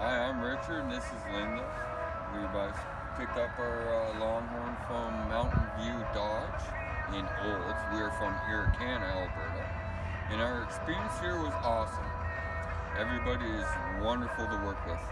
Hi, I'm Richard and this is Linda. We have picked up our uh, Longhorn from Mountain View Dodge in Olds. We are from Irricana, Alberta. And our experience here was awesome. Everybody is wonderful to work with.